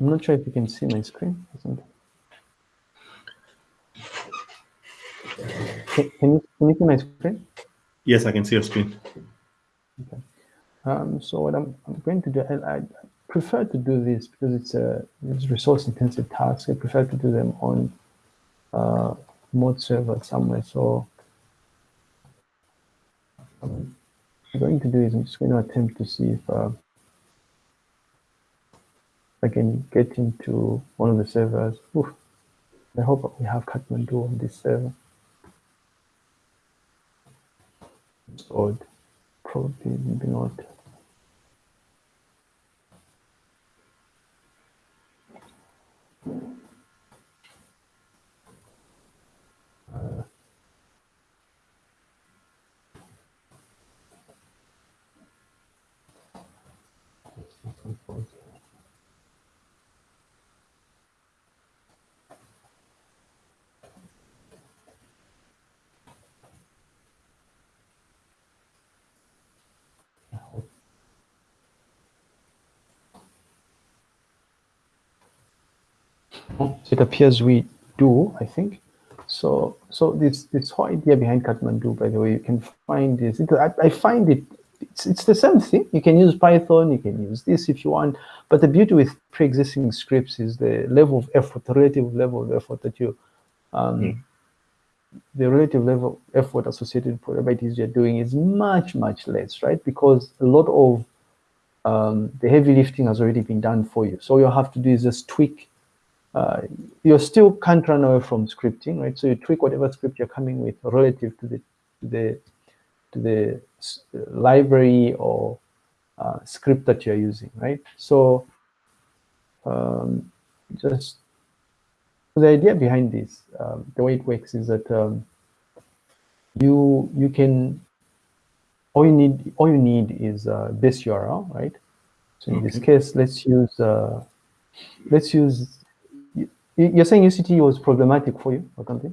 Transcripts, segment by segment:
I'm not sure if you can see my screen. Can, can you can you see my screen? Yes, I can see your screen. Okay. Um, so what I'm, I'm going to do, I, I, prefer to do this because it's a it's resource intensive task. I prefer to do them on uh, mod server somewhere. So um, I'm going to do is I'm just going to attempt to see if uh, I can get into one of the servers. Oof. I hope we have Catmandu on this server. It's odd. Probably maybe not. It appears we do, I think. So, so this this whole idea behind Catmandu, by the way, you can find this. It, I, I find it it's it's the same thing. You can use Python, you can use this if you want. But the beauty with pre-existing scripts is the level of effort, the relative level of effort that you, um, mm. the relative level of effort associated with whatever it is you're doing is much much less, right? Because a lot of um, the heavy lifting has already been done for you. So all you have to do is just tweak uh, you still can't run away from scripting, right? So you tweak whatever script you're coming with relative to the to the to the library or uh, script that you're using, right? So um, just the idea behind this, um, the way it works is that um, you you can all you need all you need is a base URL, right? So in okay. this case, let's use uh, let's use you're saying UCT was problematic for you or something?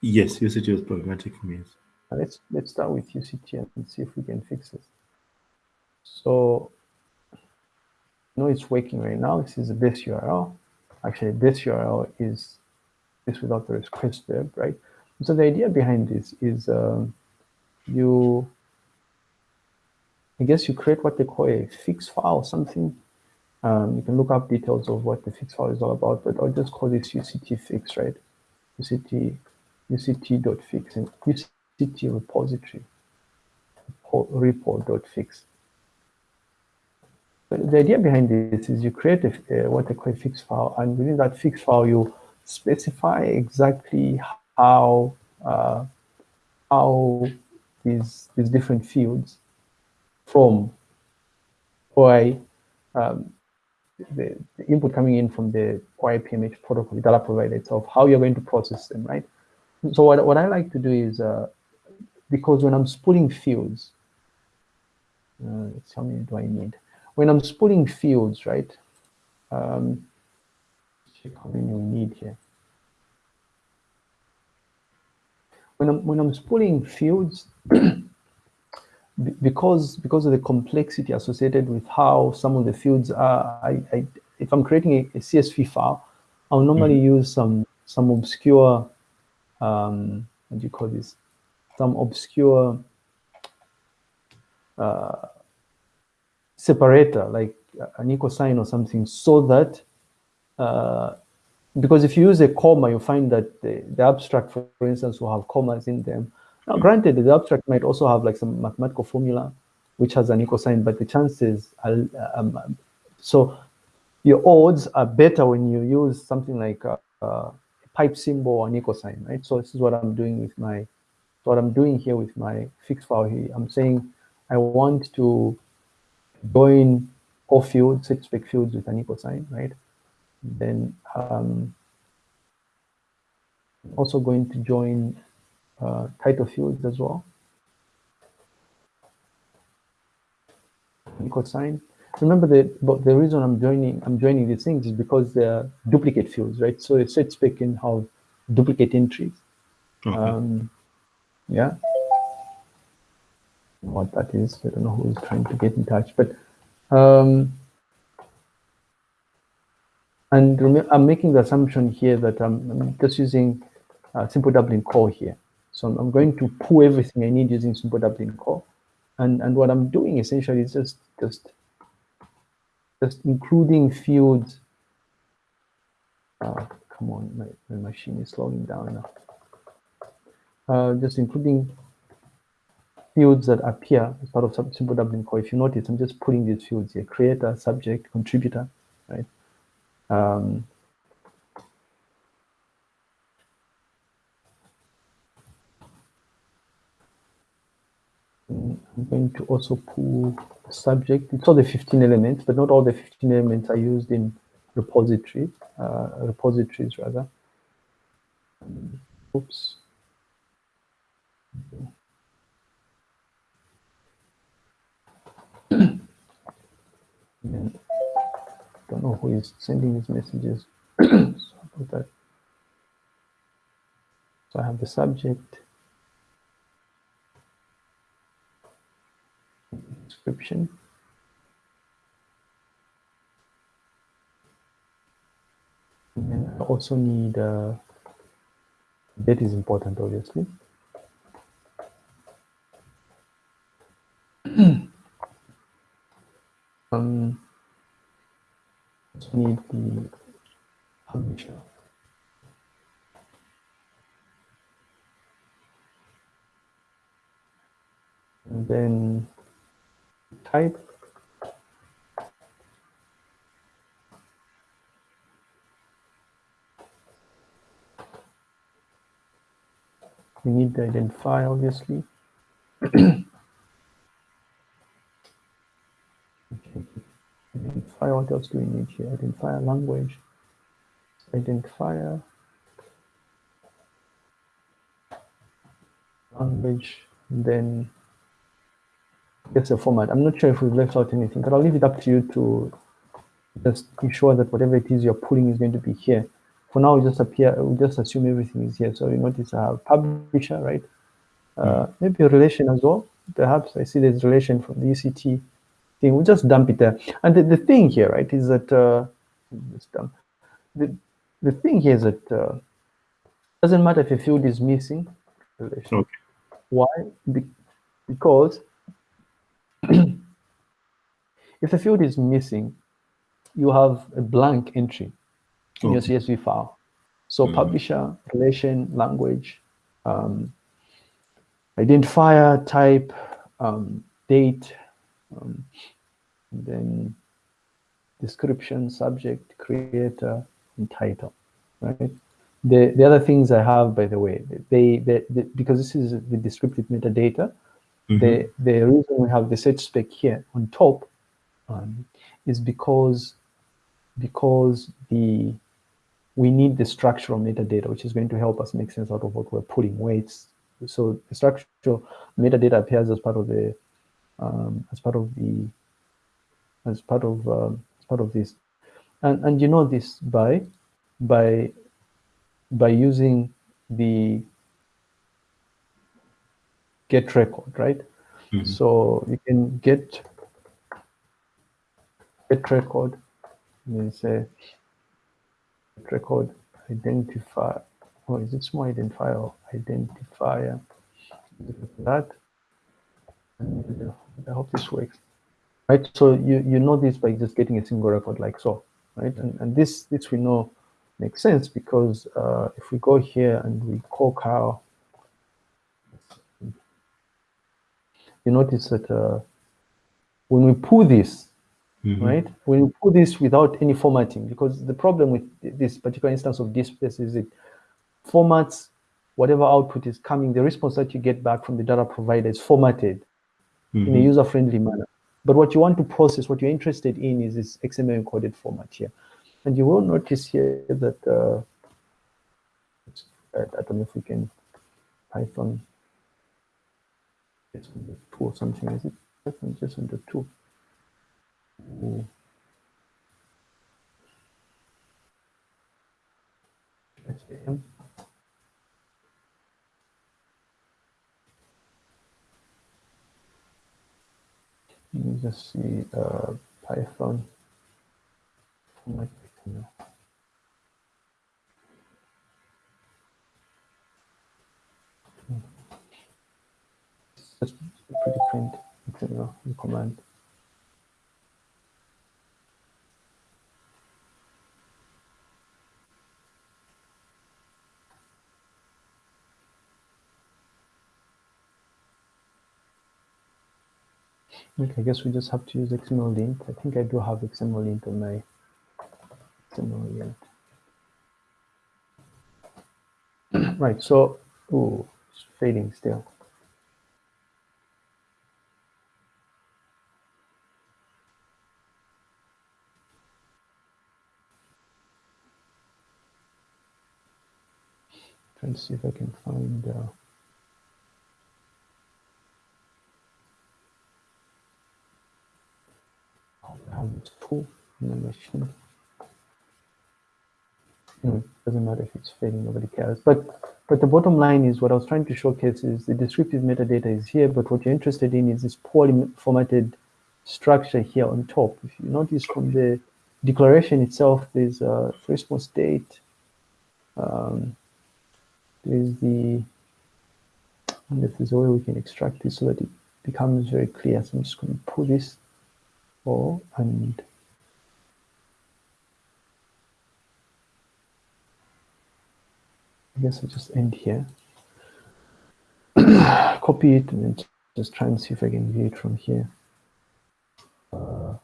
Yes, UCT was problematic for me. Yes. Let's let's start with UCT and see if we can fix it. So, no, it's working right now. This is the base URL. Actually, this URL is this without the request verb, right? So the idea behind this is um, you, I guess you create what they call a fix file, something um, you can look up details of what the fix file is all about, but I'll just call this UCT fix, right? UCT, UCT.fix and UCT repository, repo.fix. But the idea behind this is you create a, what I call a fix file, and within that fix file, you specify exactly how uh, how these these different fields from OI um, the, the, input coming in from the OAI-PMH protocol, the data provider itself, how you're going to process them, right? So what, what I like to do is, uh, because when I'm spooling fields, uh, how many do I need? When I'm spooling fields, right? Um, check how many we need here. When I'm, when I'm spooling fields, because because of the complexity associated with how some of the fields are, I, I if I'm creating a, a, CSV file, I'll normally mm -hmm. use some some obscure um, what do you call this? Some obscure uh, separator, like an equal sign or something, so that uh, because if you use a comma, you find that the, the abstract, for instance, will have commas in them. Now, granted, the abstract might also have like some mathematical formula which has an equal sign, but the chances are, um, so your odds are better when you use something like a, a pipe symbol or an equal sign, right? So this is what I'm doing with my, what I'm doing here with my fixed file here. I'm saying I want to join all fields, six spec fields with an equal sign, right? Then um, also going to join uh, title fields as well. Equal sign. Remember that but the reason I'm joining I'm joining these things is because they're duplicate fields, right? So a set spec can have duplicate entries. Okay. Um, yeah. What that is, I don't know who is trying to get in touch, but um, And I'm making the assumption here that I'm, I'm just using uh, simple Dublin core here. So I'm, going to pull everything I need using simple Dublin core. And, and what I'm doing essentially is just, just, just including fields. Uh, come on, my, my machine is slowing down now. Uh, just including fields that appear as part of simple Dublin core. If you notice, I'm just putting these fields here, creator, subject, contributor, right? Um, mm, I'm going to also pull the subject. It's all the 15 elements, but not all the 15 elements are used in repository, uh, repositories rather. Oops. Don't know who is sending these messages. So I have the subject, description. And I also need uh, date is important, obviously. um, also need the publisher. And then type. We need the identifier, obviously. Okay. Identifier, what else do we need here? Identifier language, identifier, language, then gets a format. I'm not sure if we've left out anything, but I'll leave it up to you to just ensure that whatever it is you're pulling is going to be here. For now, we just appear, we just assume everything is here. So you notice I have publisher, right? Uh, maybe a relation as well. Perhaps I see there's relation from the ECT thing. We'll just dump it there. And the, the thing here, right, is that uh, dump. The, the thing here is that uh, doesn't matter if a field is missing. Relation. Okay. Why? Be- because if the field is missing, you have a blank entry in your CSV file. So Mhm. publisher, relation, language, um, identifier, type, um, date, um, and then description, subject, creator, and title, right? The, the other things I have, by the way, they, they, they because this is the descriptive metadata, Mhm. the the reason we have the search spec here on top um, is because because the we need the structural metadata which is going to help us make sense out of what we're putting weights so the structural metadata appears as part of the um, as part of the as part of um, as part of this and and you know this by by by using the get record right? Mhm. so you can get get record and then say get record identify oh is it small identifier or identifier? That I hope this works. Right? So you you know this by just getting a single record like so right? And, and this this we know makes sense because uh, if we go here and we call curl you notice that uh, when we pull this Mhm. right? When you put this without any formatting, because the problem with this particular instance of DSpace is it formats whatever output is coming, the response that you get back from the data provider is formatted in a Mhm. user-friendly manner. But what you want to process, what you're interested in is this XML encoded format here. And you will notice here that, uh, I don't know if we can Python, it's on the two or something, is it? Python just on the two. Ooh. SAM. Let me just see uh, Python. Okay, I guess we just have to use XML lint. I think I do have XML lint on my XML right, so, ooh, it's fading still. Trying to see if I can find. Uh, in the machine. Hmm, doesn't matter if it's fading, nobody cares. But but the bottom line is what I was trying to showcase is the descriptive metadata is here, but what you're interested in is this poorly formatted structure here on top. If you notice from the declaration itself, there's a response date. Um, there's the, and if there's way we can extract this so that it becomes very clear. So I'm just going to pull this all and I guess I'll just end here. Copy it and then just try and see if I can view it from here. Uh,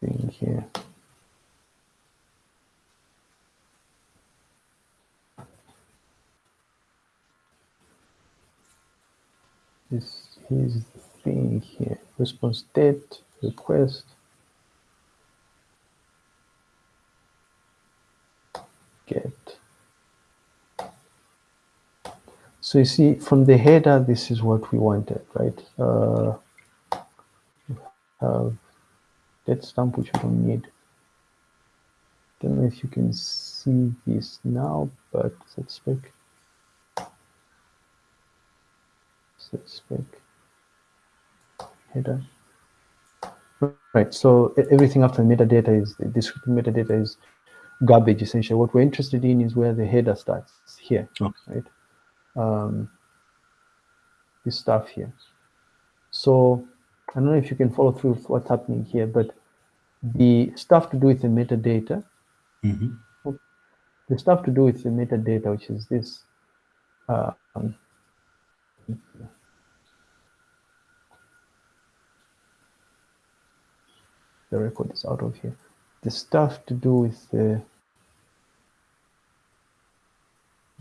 thing here. This is the thing here. Response date, request. Get. So you see from the header, this is what we wanted, right? Uh, have that stamp, which we don't need. Don't know if you can see this now, but let's spec. Let's spec header. Right, so everything after the metadata is, the descriptive metadata is garbage essentially. What we're interested in is where the header starts here, okay. right? Um, this stuff here. So I don't know if you can follow through with what's happening here, but the stuff to do with the metadata, mm -hmm. the stuff to do with the metadata, which is this, uh, um, the record is out of here. The stuff to do with the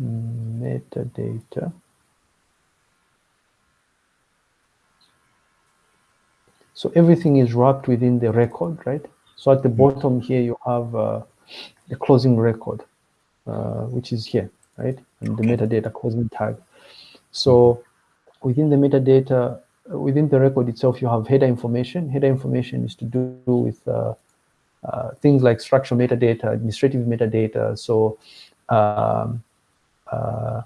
metadata. So everything is wrapped within the record, right? So at the bottom here, you have uh, the closing record, uh, which is here, right? And the metadata closing tag. So within the metadata, within the record itself, you have header information. Header information is to do with uh, uh, things like structural metadata, administrative metadata. So um, uh,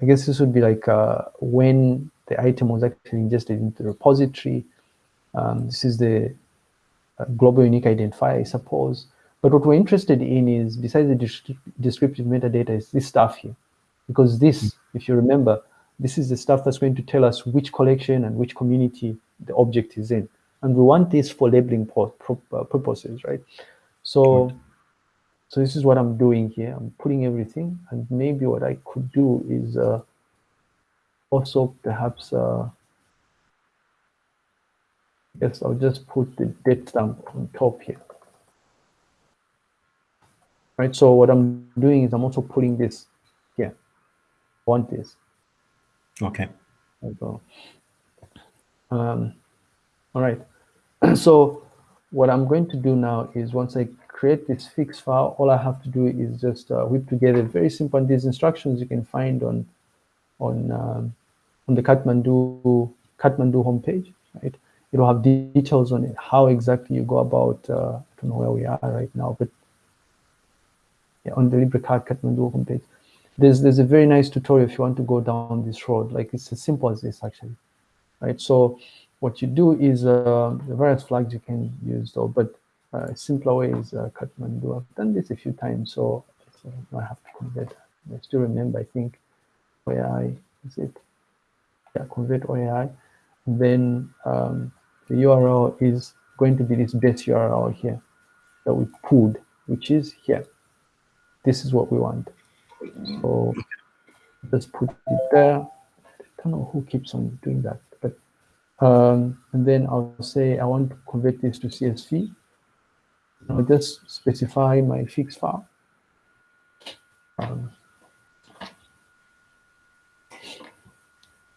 I guess this would be like uh, when the item was actually ingested into the repository. Um, this is the uh, global unique identifier, I suppose. But what we're interested in is, besides the descriptive metadata, is this stuff here. Because this, if you remember, this is the stuff that's going to tell us which collection and which community the object is in. And we want this for labeling uh, purposes, right? So, so this is what I'm doing here. I'm putting everything, and maybe what I could do is uh, also perhaps, uh, yes, I'll just put the date stamp on top here. Right, so what I'm doing is I'm also putting this here. I want this. Okay. Um, all right. so what I'm going to do now is once I create this fix file, all I have to do is just uh, whip together very simple. And these instructions you can find on on um, on the Catmandu Catmandu homepage, right? It'll have details on it, how exactly you go about. Uh, I don't know where we are right now, but yeah, on the LibreCat Catmandu homepage there's there's a very nice tutorial if you want to go down this road. Like it's as simple as this actually, right? So what you do is uh, the various flags you can use though, but uh, a simpler way is uh, Catmandu. I've done this a few times, so, I have to convert. I still remember, I think, where I is it. yeah, convert OAI. Then um, the URL is going to be this base URL here that we pulled, which is here. This is what we want. So just put it there. I don't know who keeps on doing that, but um, and then I'll say I want to convert this to CSV. I'll just specify my fix file. Um,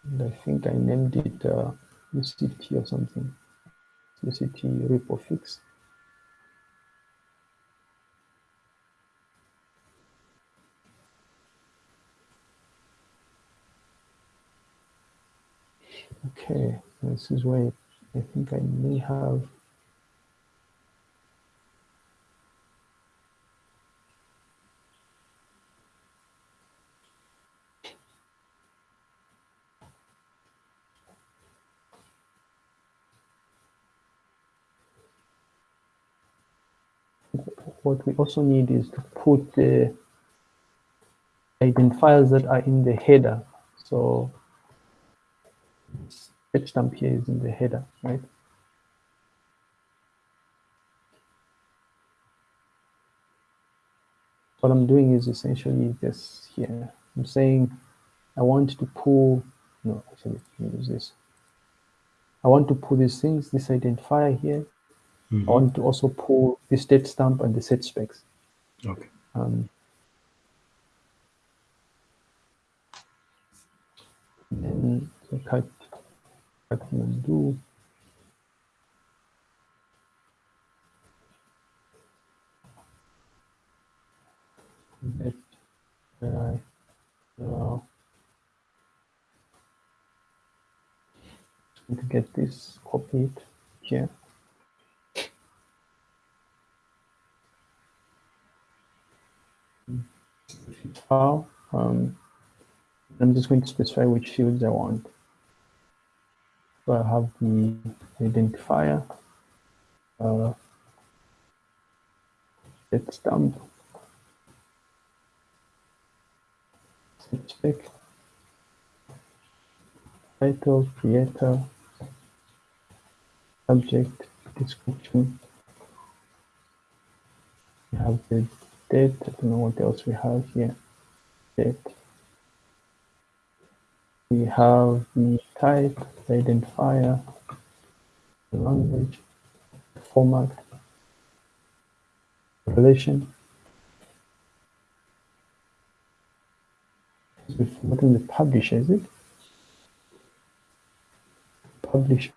and I think I named it uh, UCT or something. UCT repo fix. Okay, this is where I think I may have what we also need is to put the identifiers that are in the header. So stamp here is in the header, right? What I'm doing is essentially this here. I'm saying I want to pull, no, actually, let me use this. I want to pull these things, this identifier here. Mm -hmm. I want to also pull the date stamp and the set specs. Okay. Um, and so cut I can undo. Let I allow to get this copied here. File. Um, I'm just going to specify which fields I want. So I have the identifier, uh, set stamp, set title, creator, subject, description. We have the date, I don't know what else we have here, date we have the type, the identifier, the language, the format, the relation. We've forgotten the publisher, is it? Publisher.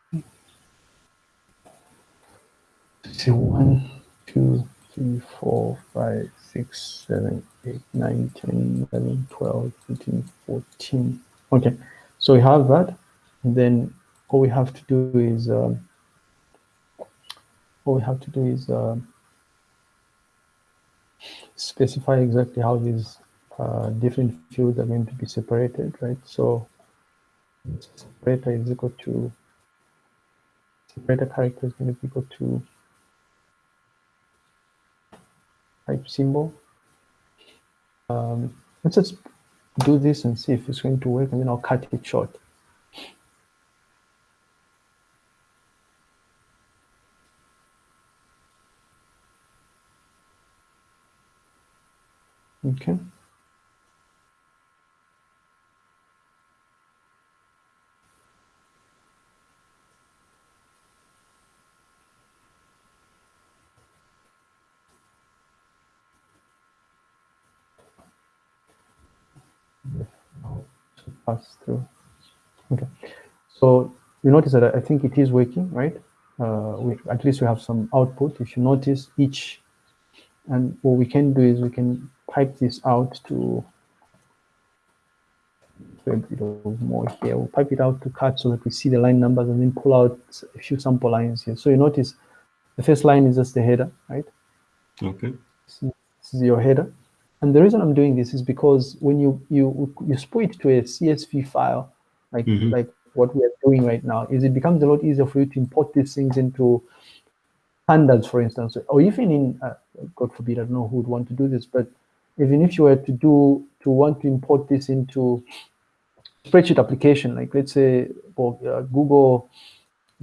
So one, two, three, four, five, six, seven, eight, nine, ten, eleven, twelve, thirteen, fourteen. Okay, so we have that. And then all we have to do is, um, all we have to do is uh, specify exactly how these uh, different fields are going to be separated, right? So separator is equal to, separator character is going to be equal to type symbol. Um, let's just do this and see if it's going to work, and then I'll cut it short. Okay. Pass through. Okay, so you notice that I think it is working, right? Uh, we, at least we have some output. If you notice each, and what we can do is we can pipe this out to a bit of more here. We'll pipe it out to cut so that we see the line numbers and then pull out a few sample lines here. So you notice the first line is just the header, right? Okay. This is your header. And the reason I'm doing this is because when you you you split it to a CSV file, like mm -hmm. like what we are doing right now, is it becomes a lot easier for you to import these things into pandas, for instance, or even in uh, God forbid, I don't know who would want to do this, but even if you were to do to want to import this into spreadsheet application, like let's say well, uh, Google,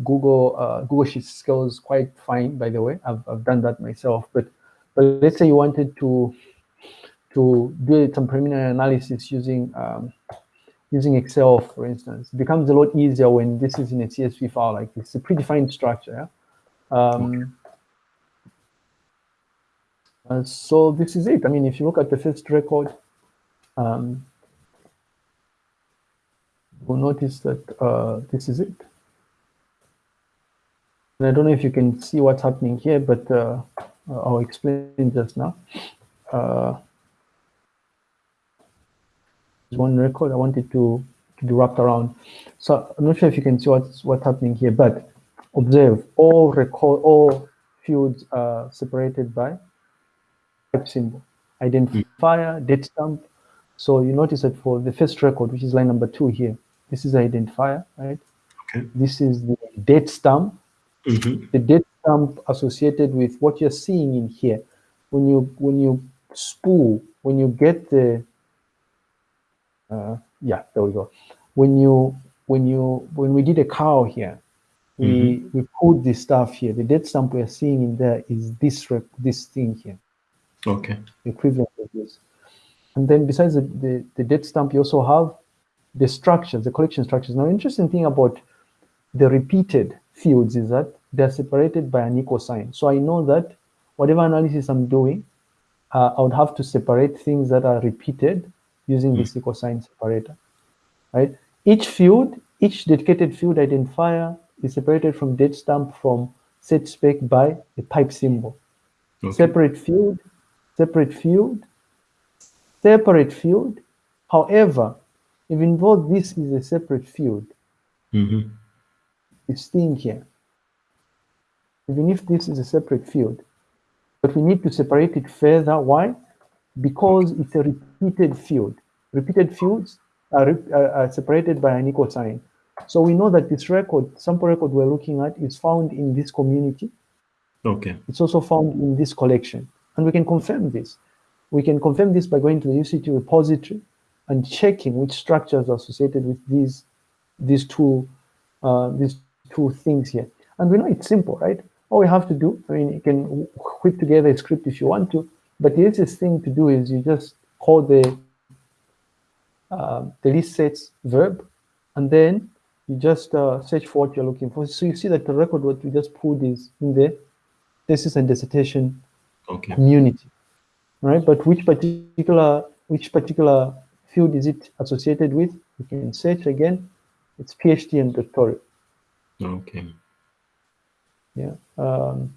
Google, uh, Google Sheets scales quite fine, by the way. I've, I've done that myself. But, but let's say you wanted to, to do some preliminary analysis using, um, using Excel, for instance. It becomes a lot easier when this is in a CSV file, like it's a predefined structure. Yeah? Um. Uh, so this is it. I mean, if you look at the first record, um, you'll notice that uh, this is it. And I don't know if you can see what's happening here, but uh, I'll explain just now. Uh, one record I wanted to, to be wrapped around. So I'm not sure if you can see what's what's happening here, but observe all record all fields are separated by type symbol, identifier, date stamp. So you notice that for the first record, which is line number two here, this is identifier, right? Okay. This is the date stamp. Mm -hmm. The date stamp associated with what you're seeing in here. When you when you spool, when you get the uh, yeah, there we go. When you when you when we did a curl here, we mm -hmm. we put this stuff here. The dead stamp we're seeing in there is this this thing here. Okay. The Equivalent of this. And then besides the, the, the date stamp, you also have the structures, the collection structures. Now, interesting thing about the repeated fields is that they're separated by an equal sign. So I know that whatever analysis I'm doing, uh, I would have to separate things that are repeated using mm. this equal sign separator, right? Each field, each dedicated field identifier is separated from date stamp from set spec by a type symbol. Okay. Separate field, separate field, separate field. However, even though this is a separate field, mm -hmm. it's staying here. Even if this is a separate field, but we need to separate it further. Why? Because it's a repeated field. Repeated fields are, are separated by an equal sign. So we know that this record, sample record we're looking at is found in this community. Okay. It's also found in this collection. And we can confirm this. We can confirm this by going to the UCT repository and checking which structures are associated with these these two uh, these two things here. And we know it's simple, right? All you have to do, I mean, you can whip together a script if you want to, but the easiest thing to do is you just call the uh, the list sets verb, and then you just uh, search for what you're looking for. So you see that the record what we just pulled is in the thesis and dissertation okay. community, right? But which particular which particular field is it associated with? You can search again. It's PhD and doctorate. Okay. Yeah. Um,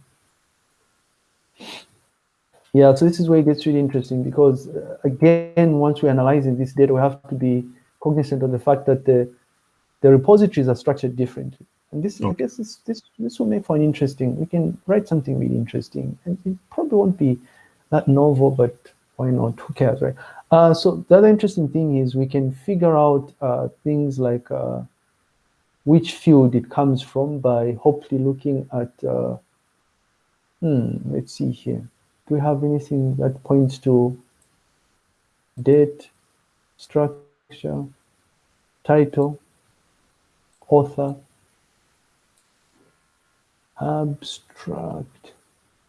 yeah, so this is where it gets really interesting because, uh, again, once we're analyzing this data, we have to be cognizant of the fact that the, the repositories are structured differently. And this, okay. I guess, this, this this will make for an interesting. We can write something really interesting, and it probably won't be that novel, but why not? Who cares, right? Uh, so the other interesting thing is we can figure out uh, things like uh, which field it comes from by hopefully looking at. Uh, hmm, let's see here. Do we have anything that points to date, structure, title, author? abstract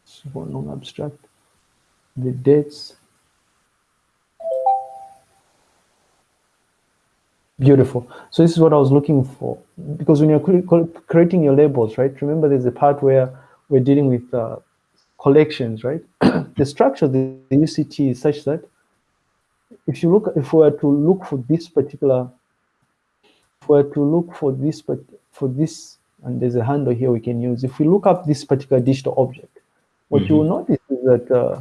so non-abstract the dates beautiful so this is what i was looking for because when you're creating your labels right remember there's a part where we're dealing with uh, collections right the structure of the, the uct is such that if you look if we were to look for this particular if we were to look for this but for this and there's a handle here we can use. If we look up this particular digital object, what mm -hmm. you will mm-hmm. notice is that uh,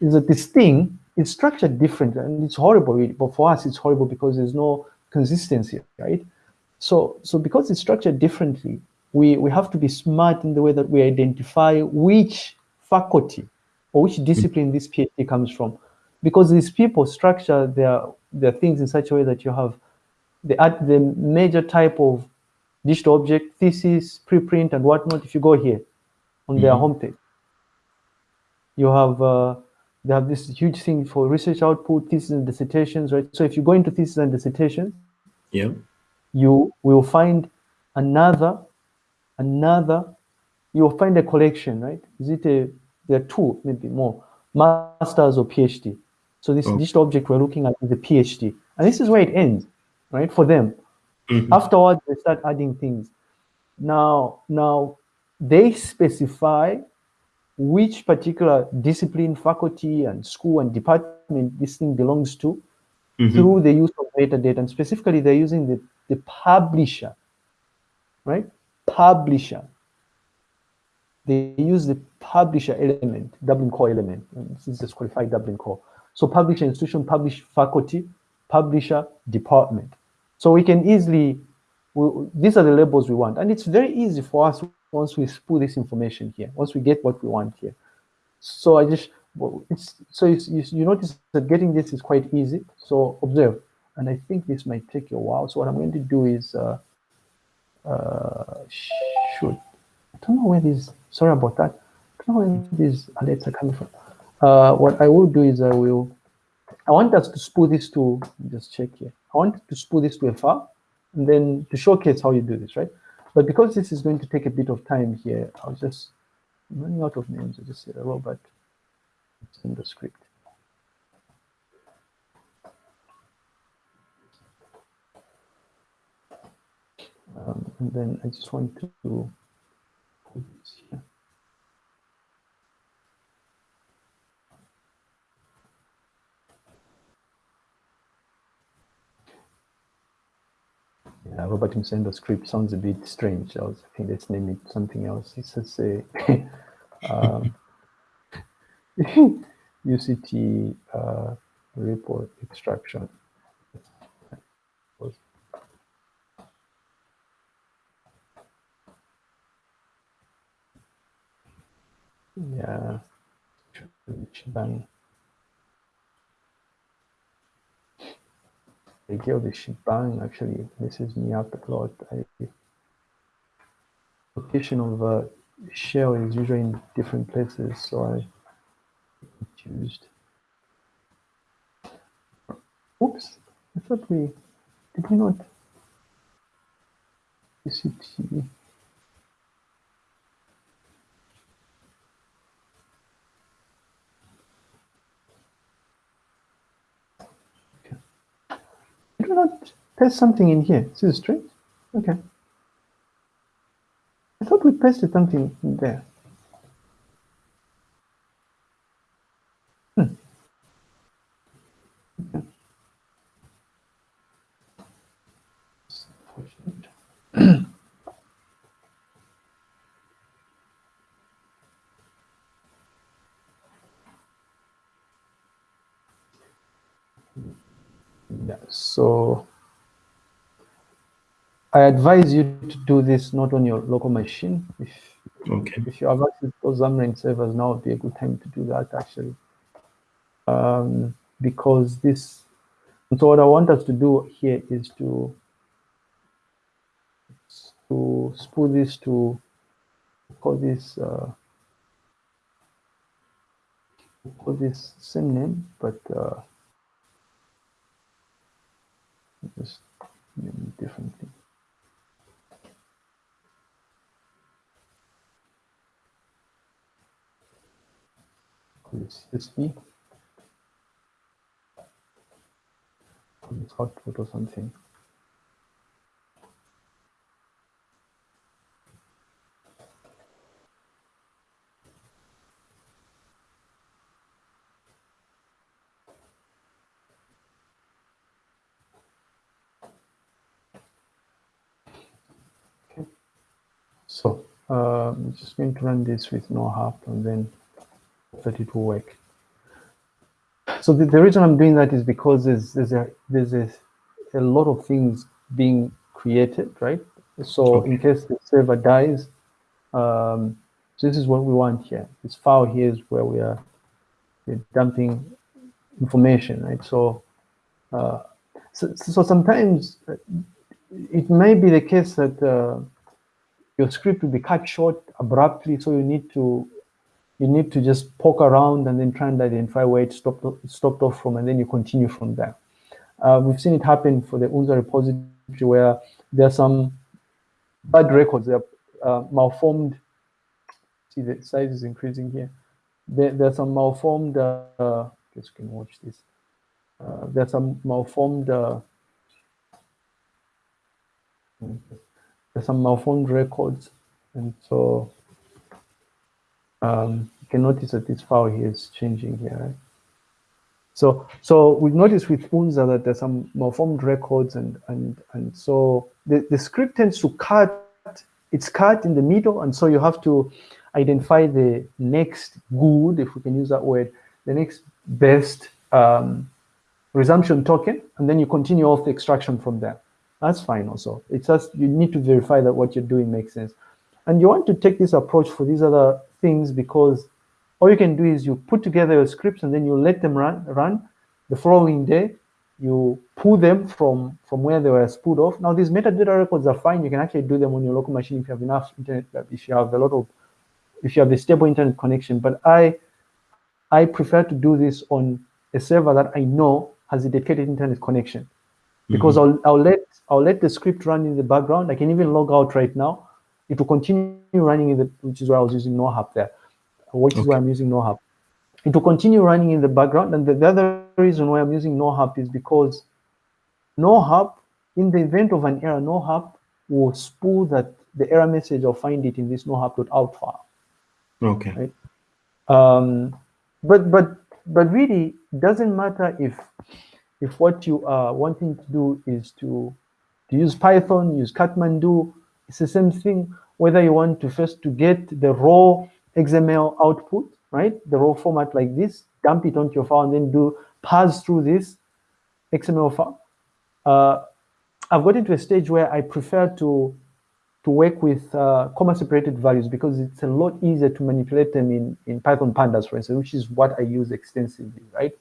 is that this thing is structured different, and it's horrible. But for us, it's horrible because there's no consistency, right? So, so because it's structured differently, we we have to be smart in the way that we identify which faculty or which discipline this PhD comes from, because these people structure their their things in such a way that you have the the major type of digital object, thesis, preprint, and whatnot. If you go here on their mm -hmm. homepage, you have uh, they have this huge thing for research output, thesis and dissertations, right? So if you go into thesis and dissertations, Yeah. you will find another, another, you'll find a collection, right? Is it a, there are two, maybe more, masters or PhD. So this Okay. digital object we're looking at is the PhD. And this is where it ends, right? For them. Mhm. Afterwards, they start adding things. Now, now they specify which particular discipline, faculty, and school and department this thing belongs to Mhm. through the use of metadata. And specifically, they're using the, the publisher, right? Publisher. They use the publisher element, Dublin core element. This is qualified Dublin core. So publisher institution, publish faculty, publisher department. So we can easily, we, these are the labels we want. And it's very easy for us once we put this information here, once we get what we want here. So I just, it's, so it's, you, you notice that getting this is quite easy. So observe, and I think this might take a while. So what I'm going to do is, uh, uh, shoot, I don't know where this, sorry about that. I don't know where these alerts are coming from. Uh, what I will do is I will, I want us to spool this to, just check here. I want to spool this to a file and then to showcase how you do this, right? But because this is going to take a bit of time here, I'll just, I'm running out of names. I just say Robert it's in the script. Um, and then I just want to put this here. Yeah, Robert the script sounds a bit strange. I was let's name it something else. It says a um, UCT uh, report extraction. Yeah, shebang. The idea of the shebang actually messes me up a lot. I, location of uh, shell is usually in different places, so I confused. Oops, I thought we did we not. Did we not paste something in here? This is strange. Okay. I thought we pasted something in there. Hmm. Okay. It's unfortunate. Yeah, so I advise you to do this not on your local machine. If Okay. if you have access to those Xamarin servers now would be a good time to do that actually. Um, because this, and so what I want us to do here is to, to spool this to, call this, uh, call this same name, but uh, just name it differently. This CSV. This output or something. Okay. So uh, I'm just going to run this with no help and then that it will work. So the, the reason I'm doing that is because there's there's a there's a, a lot of things being created, right? So in case the server dies, um, so this is what we want here. This file here is where we are dumping information, right? So, uh, so, so sometimes it may be the case that uh, your script will be cut short abruptly, so you need to you need to just poke around and then try and identify where it stopped stopped off from, and then you continue from there. Uh, we've seen it happen for the UNZA repository where there are some bad records, there are uh, malformed. See, the size is increasing here. There, there are some malformed. Uh, you can watch this. Uh, there are some malformed. Uh, there's some malformed records, and so um, you can notice that this file here is changing here, right? So, so we've noticed with UNZA that there's some malformed records and, and, and so the, the script tends to cut, it's cut in the middle. And so you have to identify the next good, if we can use that word, the next best um, resumption token, and then you continue off the extraction from there. That's fine also. It's just, you need to verify that what you're doing makes sense. And you want to take this approach for these other things because all you can do is you put together your scripts and then you let them run run. The following day you pull them from from where they were spooled off. Now these metadata records are fine. You can actually do them on your local machine if you have enough internet if you have a lot of if you have a stable internet connection. But i i prefer to do this on a server that i know has a dedicated internet connection because mm -hmm. I'll, I'll let i'll let the script run in the background i can even log out right now it will continue running in the which is why i was using nohup there which okay. is why I'm using nohup. It will continue running in the background. And the, the other reason why I'm using nohup is because nohup, in the event of an error, nohup will spool that the error message or find it in this nohup.out file. Okay. Right? Um, but but but really, it doesn't matter if if what you are wanting to do is to to use Python, use Catmandu. It's the same thing. Whether you want to first to get the raw XML output, right? The raw format like this, dump it onto your file and then do pass through this XML file. Uh, I've gotten to a stage where I prefer to to work with uh, comma separated values because it's a lot easier to manipulate them in, in Python pandas, for instance, which is what I use extensively, right?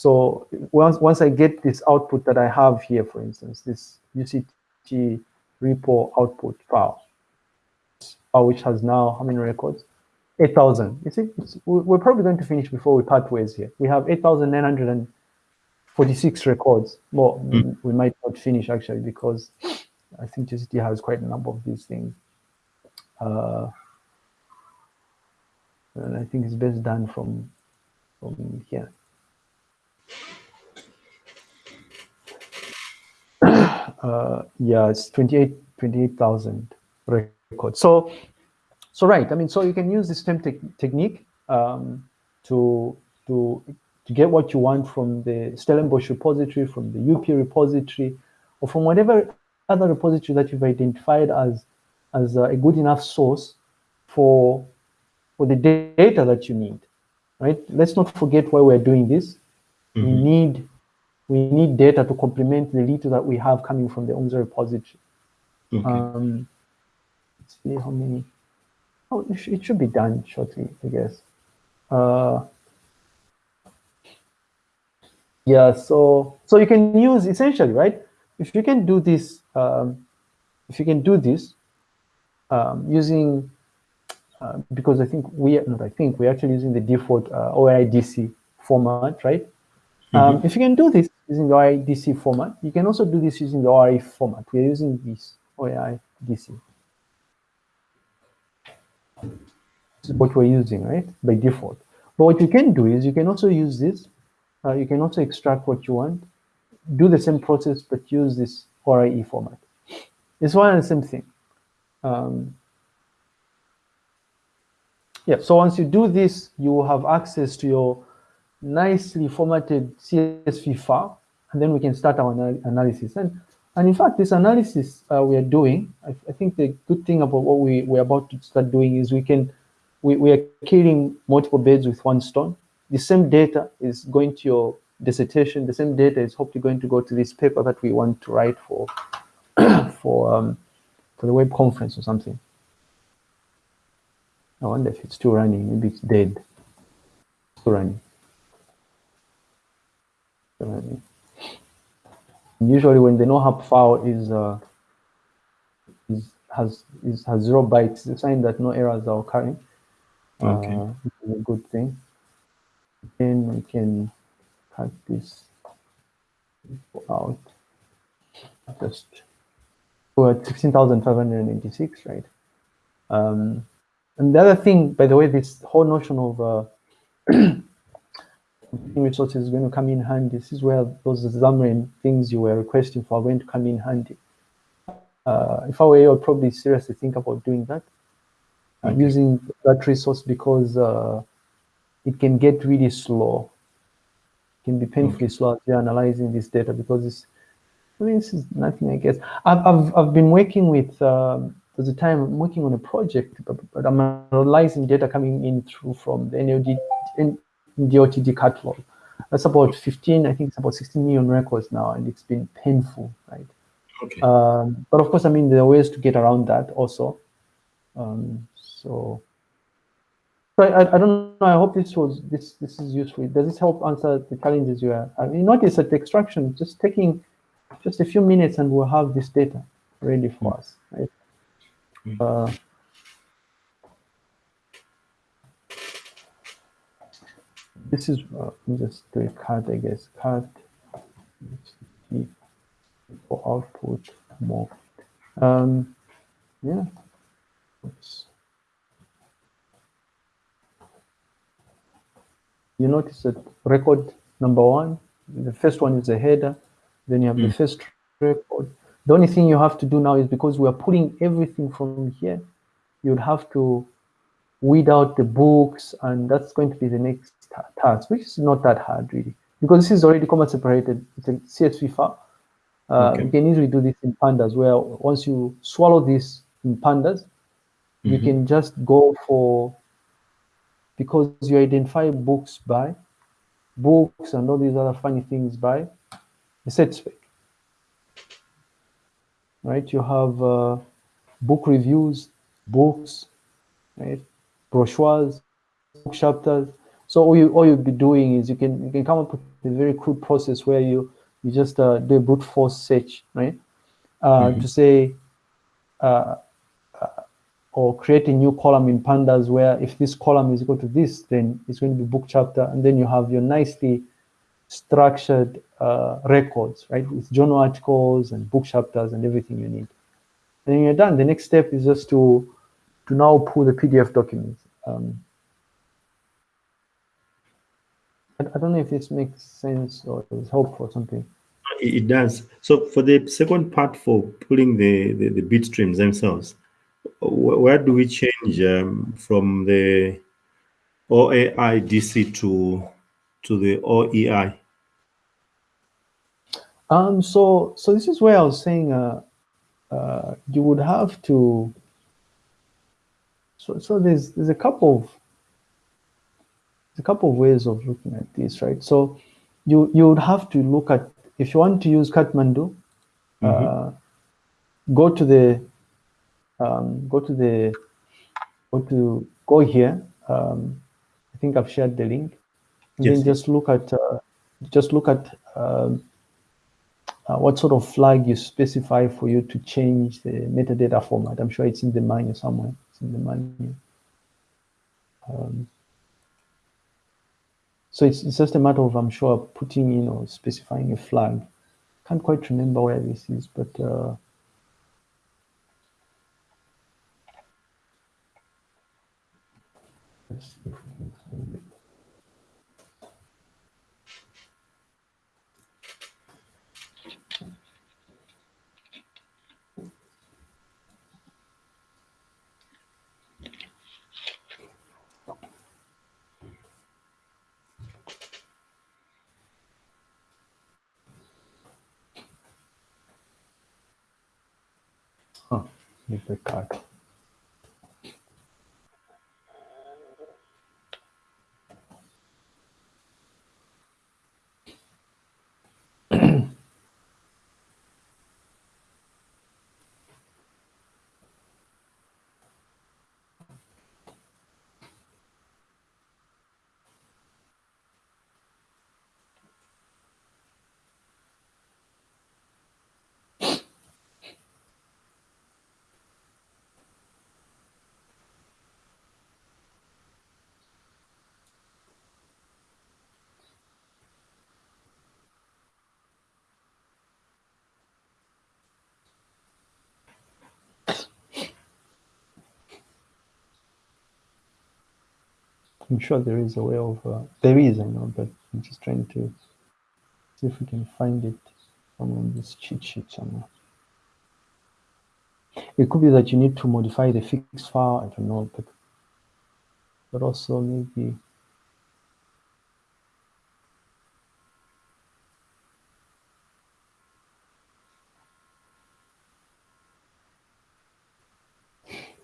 So once, once I get this output that I have here, for instance, this UCT repo output file, which has now how many records? 8,000. You see, we're probably going to finish before we part ways here. We have 8,946 records. Well, mm. we might not finish actually because I think UCT has quite a number of these things. Uh, and I think it's best done from, from here. Uh, yeah, it's 28, 28,000 records. So so right, I mean, so you can use this same te technique um, to to to get what you want from the Stellenbosch repository, from the UP repository, or from whatever other repository that you've identified as as a good enough source for for the data that you need. Right? Let's not forget why we're doing this. Mm -hmm. We mm-hmm. need we need data to complement the little that we have coming from the UNZA repository. Okay. Um, let's see how many. Oh, it should be done shortly, I guess. Uh, yeah, so so you can use essentially, right? If you can do this, um, if you can do this um, using, uh, because I think we, not I think, we're actually using the default uh, OIDC format, right? Mm -hmm. um, if you can do this using the OIDC format, you can also do this using the ORE format. We're using this OIDC. This is what we're using, right, by default. But what you can do is you can also use this. Uh, you can also extract what you want, do the same process, but use this ORE format. It's one and the same thing. Um, yeah, so once you do this, you will have access to your nicely formatted CSV file, and then we can start our analysis. And and in fact, this analysis uh, we are doing, I, I, think the good thing about what we, we're about to start doing is we can, we, we are killing multiple birds with one stone. The same data is going to your dissertation. The same data is hopefully going to go to this paper that we want to write for, for, um, for the web conference or something. I wonder if it's still running. Maybe it's dead. Still. Still running. Usually when the nohup file is, uh, is has is, has zero bytes, a sign that no errors are occurring. Okay. Uh, a good thing. Then we can cut this out. just we're at 16,586, right? Um, and the other thing, by the way, this whole notion of uh, resources is going to come in handy. This is where those Xamarin things you were requesting for are going to come in handy. Uh, if I were you, I'd probably seriously think about doing that. Okay. using that resource because uh, it can get really slow. It can be painfully okay. slow as you're analyzing this data because it's, I mean, this is nothing, I guess. I've, I've, I've been working with, um, there's a time I'm working on a project, but, but I'm analyzing data coming in through from the NLD, DOTD catalog. That's about 15, I think it's about 16 million records now, and it's been painful, right? Okay. Um, but of course, I mean, there are ways to get around that also. Um, so, so I, I don't know. I hope this was this this is useful. Does this help answer the challenges you have? I mean, notice that the extraction just taking just a few minutes, and we'll have this data ready for us. Right? Uh, this is uh, just do a cut, I guess. Cut for output more. Um, yeah. Oops. You notice that record number one, the first one is a header, then you have mm. the first record. The only thing you have to do now is because we are pulling everything from here, you'd have to weed out the books, and that's going to be the next task, which is not that hard really, because this is already comma separated. It's a CSV file. Uh, okay. You can easily do this in pandas, where once you swallow this in pandas, mm -hmm. you mm-hmm. can just go for because you identify books by books and all these other funny things by the set spec. Right? You have uh, book reviews, books, right? Brochures, book chapters. So all you all you'll be doing is you can you can come up with a very crude process where you you just uh, do a brute force search, right? Uh, mm -hmm. To say uh, or create a new column in pandas where if this column is equal to this, then it's going to be book chapter, and then you have your nicely structured uh, records, right, with journal articles and book chapters and everything you need. And then you're done. The next step is just to to now pull the PDF documents. Um, I, I don't know if this makes sense or is helpful or something. It does. So for the second part for pulling the, the, the bit streams themselves, where do we change um, from the OAI DC to to the OEI? Um, so so this is where I was saying uh, uh, you would have to. So so there's there's a couple of a couple of ways of looking at this, right? So you you would have to look at if you want to use Catmandu, mm -hmm. uh, go to the um, go to the go to go here. Um, I think I've shared the link. And yes. then just look at uh, just look at um, uh, what sort of flag you specify for you to change the metadata format. I'm sure it's in the menu somewhere. In the menu. Um, so it's, it's just a matter of, I'm sure, putting in or specifying a flag. Can't quite remember where this is, but uh, Oh, leave the card. I'm sure there is a way of, uh, there is, I know, but I'm just trying to see if we can find it on this cheat sheet somewhere. It could be that you need to modify the fix file, I don't know, but, but also maybe,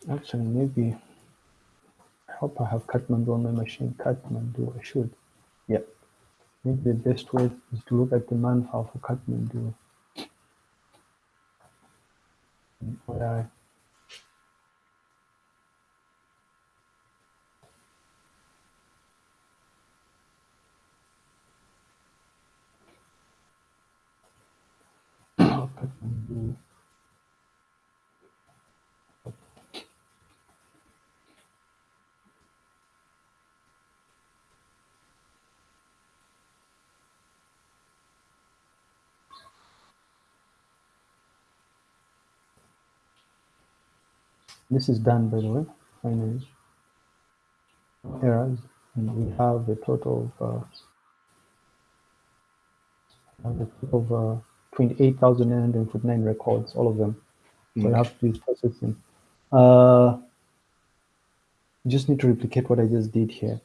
actually maybe, hope I have Catmandu on my machine, Catmandu, I should, yeah. Maybe the best way is to look at the man for Catmandu. This is done, by the way, finally. Errors, and we have a total of, uh, have a total of uh, 28,949 records, all of them. So I have to do processing. Uh, just need to replicate what I just did here.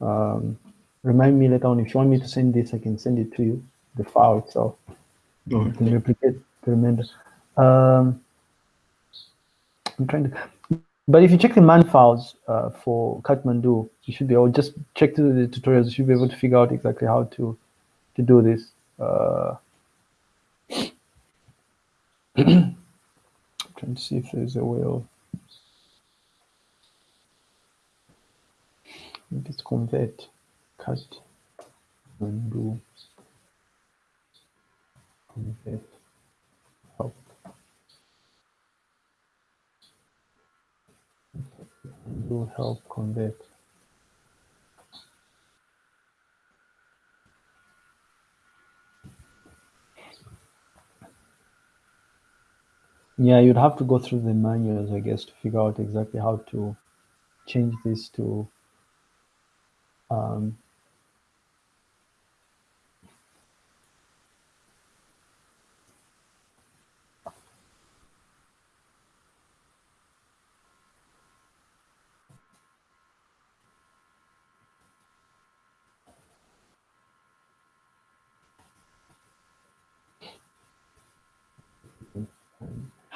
Um, remind me later on if you want me to send this, I can send it to you, the file itself. You can replicate the remainder. Um, I'm trying to, but if you check the man files uh, for Catmandu, you should be able just check through the tutorials. You should be able to figure out exactly how to to do this. Uh, trying to see if there's a way of it's convert Catmandu convert do help convert. Yeah, you'd have to go through the manuals, I guess, to figure out exactly how to change this to um,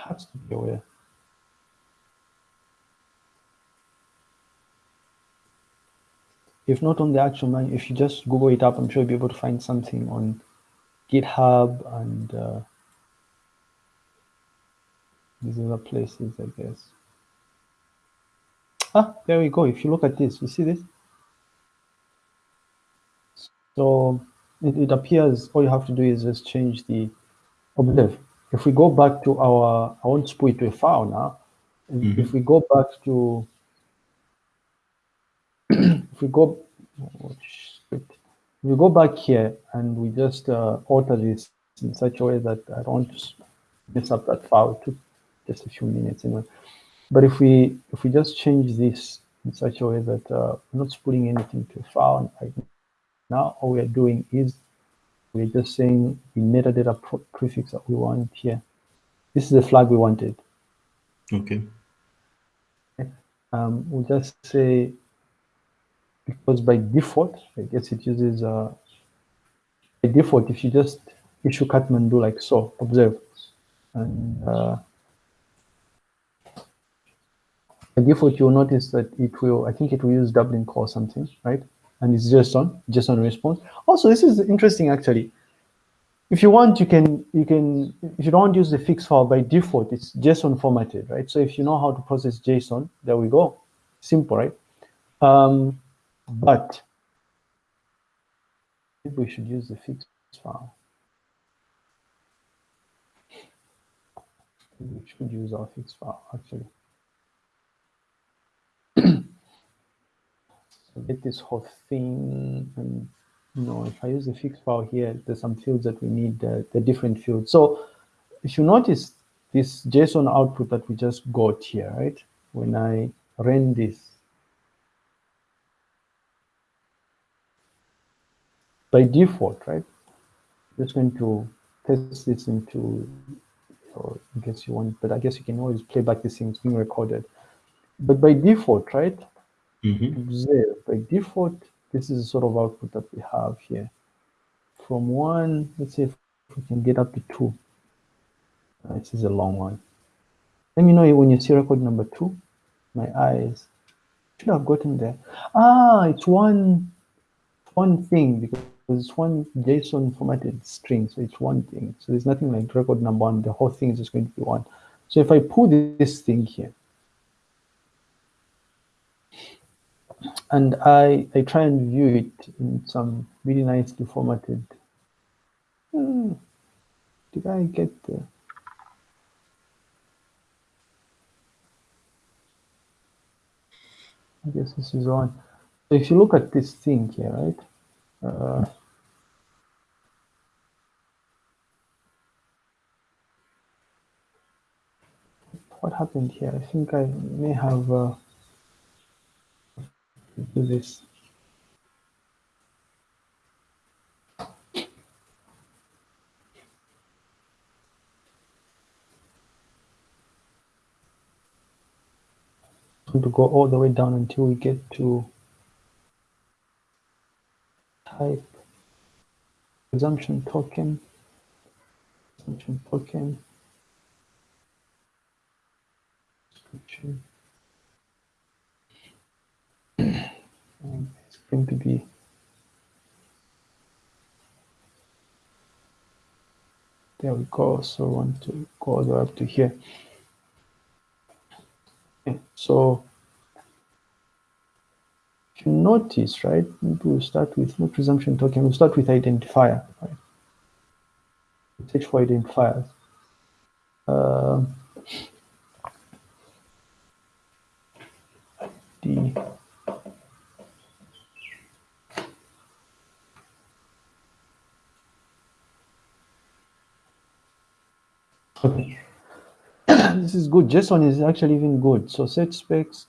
has to be aware. If not on the actual manual, if you just Google it up, I'm sure you'll be able to find something on GitHub and uh, these other places, I guess. Ah, there we go. If you look at this, you see this? So it, it appears all you have to do is just change the observe. If we go back to our, I won't split to a file now. If- If we go back to, if we go. If we go back here and we just uh, alter this in such a way that I don't mess up that file, it took just a few minutes anyway. But if we if we just change this in such a way that uh, we're not putting anything to a file right now, all we are doing is we're just saying the metadata prefix that we want here. This is the flag we wanted. Okay. Um, we'll just say, because by default, I guess it uses, uh, by default, if you just issue Catmandu like so, observe, and uh, by default, you'll notice that it will, I think it will use Dublin core something, right? And it's JSON, JSON response. Also, this is interesting actually. If you want, you can, you can, if you don't use the fix file by default, it's JSON formatted, right? So if you know how to process JSON, there we go. Simple, right? Um, but we should use the fix file. We should use our fix file actually. Get this whole thing and you know if I use the fix file here there's some fields that we need uh, the different fields so if you notice this JSON output that we just got here right when I ran this by default, right? Just going to test this into, or in case you want, but I guess you can always play back these things being recorded. But by default, right? Mhm. Observe, by default, this is the sort of output that we have here. From one, let's see if we can get up to two. Uh, This is a long one. Let me know when you see record number two. My eyes should have gotten there. Ah, it's one one thing because it's one JSON formatted string, so it's one thing. So there's nothing like record number one. The whole thing is just going to be one. So if I pull this thing here, and I I try and view it in some really nicely formatted. Hmm, did I get the? I guess this is on. So if you look at this thing here, right? Uh, what happened here? I think I may have uh, do this. to go all the way down until we get to type resumption token, resumption token, description. And it's going to be there we go. So I want to go all the way up to here. Okay, so if you notice, right, maybe we'll start with no resumption token, we'll start with identifier, right? Search for identifiers. Uh, the Okay. this is good. JSON is actually even good. So set specs,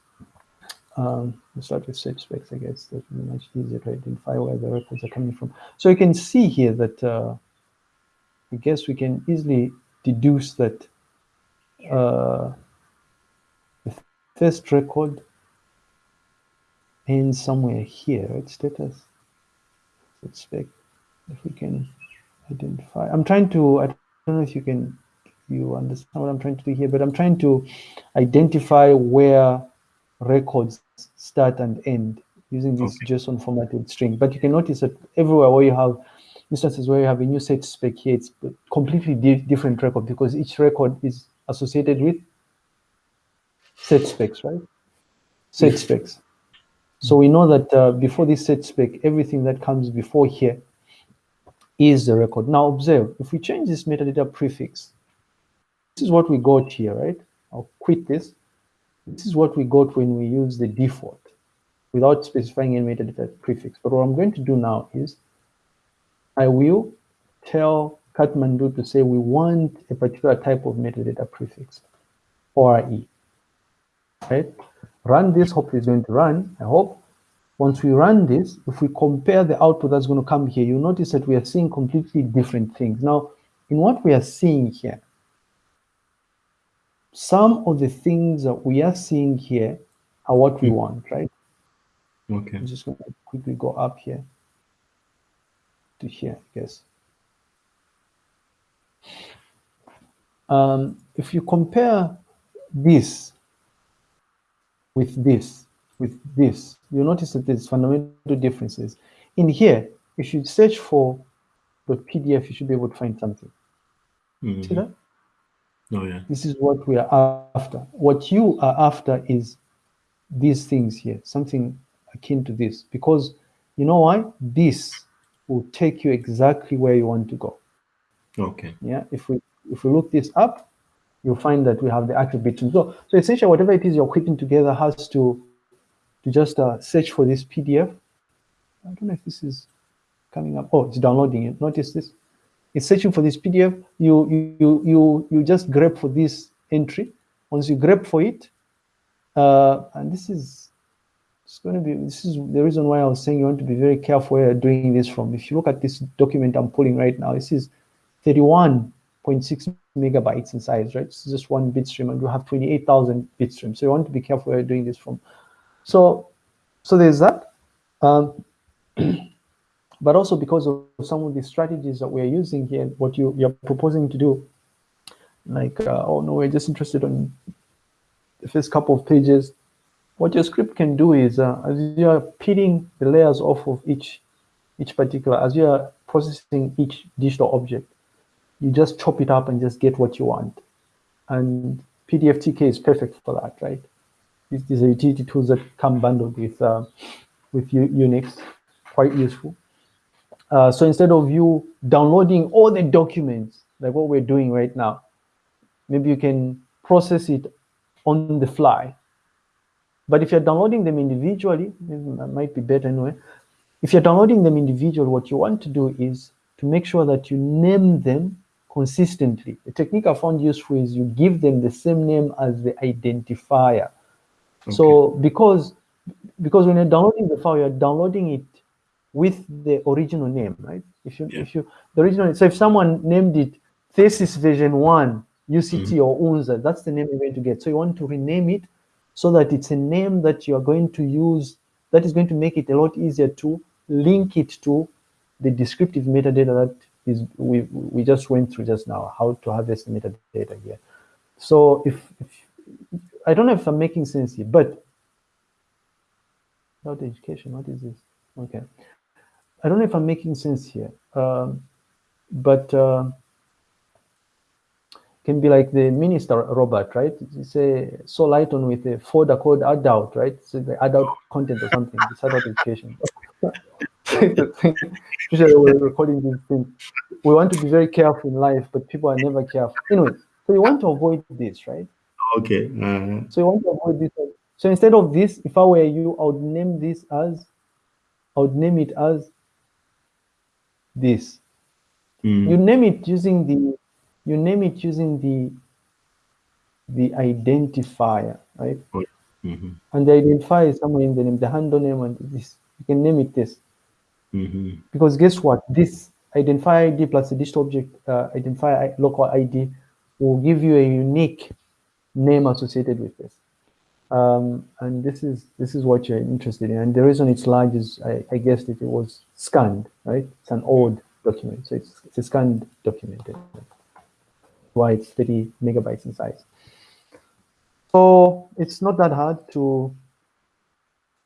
um, let's start with set specs, I guess. That will be much easier to identify where the records are coming from. So you can see here that uh, I guess we can easily deduce that uh, the first record ends somewhere here, right? Status, set spec. If we can identify, I'm trying to, I don't know if you can you understand what I'm trying to do here, but I'm trying to identify where records start and end using this Okay. JSON formatted string. But you can notice that everywhere where you have instances where you have a new set spec here, it's completely di- different record because each record is associated with set specs, right? Set Yes. specs. So we know that uh, before this set spec, everything that comes before here is the record. Now observe, if we change this metadata prefix, this is what we got here, right? I'll quit this. This is what we got when we use the default without specifying any metadata prefix. But what I'm going to do now is I will tell Catmandu to say we want a particular type of metadata prefix, ORE, right? Run this, hopefully it's going to run, I hope. Once we run this, if we compare the output that's going to come here, you'll notice that we are seeing completely different things. Now, in what we are seeing here, some of the things that we are seeing here are what we want, right? Okay. I'm just going to quickly go up here to here, I guess. Um, if you compare this with this, with this, you notice that there's fundamental differences. In here, if you search for the PDF, you should be able to find something. See Mhm. that? Oh yeah. This is what we are after. What you are after is these things here, something akin to this, because you know why? This will take you exactly where you want to go. Okay. Yeah, if we if we look this up, you'll find that we have the attributes. So, so essentially, whatever it is you're putting together has to to just uh, search for this PDF. I don't know if this is coming up. Oh, it's downloading it. Notice this. It's searching for this PDF. You you you you, just grab for this entry. Once you grab for it, uh, and this is it's going to be, this is the reason why I was saying you want to be very careful where you're doing this from. If you look at this document I'm pulling right now, this is 31.6 megabytes in size, right? It's just one bit stream and you have 28,000 bit streams. So you want to be careful where you're doing this from. So, so there's that. Um, but also because of some of the strategies that we're using here, what you, you're proposing to do, like, uh, oh no, we're just interested in the first couple of pages, what your script can do is, uh, as you are peeling the layers off of each, each particular, as you are processing each digital object, you just chop it up and just get what you want. And PDFTK is perfect for that, right? These, these are utility tools that come bundled with, uh, with Unix, quite useful. Uh, so instead of you downloading all the documents, like what we're doing right now, maybe you can process it on the fly but if you're downloading them individually, it might be better anyway. If you're downloading them individually, what you want to do is to make sure that you name them consistently. The technique I found useful is you give them the same name as the identifier. Okay. So because because when you're downloading the file, you're downloading it with the original name, right? If you yeah. if you the original so if someone named it thesis version one UCT mm -hmm. or UNZA, that's the name you're going to get. So you want to rename it so that it's a name that you are going to use that is going to make it a lot easier to link it to the descriptive metadata that is we we just went through just now how to harvest the metadata here so if, if i don't know if i'm making sense here but about education what is this okay i don't know if i'm making sense here um, but uh, can be like the minister robot, right? You say so light on with a folder called adult, right? So the adult content or something, it's adult education. Especially when we're recording this thing. We want to be very careful in life, but people are never careful. Anyway, so you want to avoid this, right? Okay. Uh, so you want to avoid this. So instead of this, if I were you, I would name this as, I would name it as this. Mm. You name it using the you name it using the the identifier, right? Mm -hmm. And the identifier is somewhere in the name, the handle name and this. You can name it this. Mm -hmm. Because guess what? This identifier ID plus the digital object uh, identifier local ID will give you a unique name associated with this. Um, and this is this is what you're interested in. And the reason it's large is, I, I guessed if it was scanned, right? It's an old document, so it's, it's a scanned document why it's 30 megabytes in size. So it's not that hard to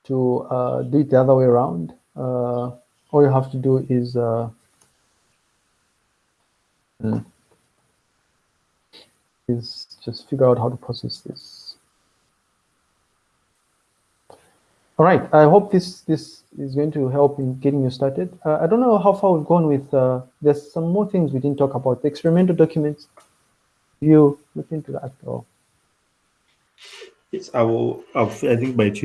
to uh, do it the other way around. Uh, all you have to do is uh, hmm, is just figure out how to process this. All right, I hope this this is going to help in getting you started. Uh, I don't know how far we've gone with, uh, there's some more things we didn't talk about. The experimental documents, you look into that or Yes, I will. I'll, I think by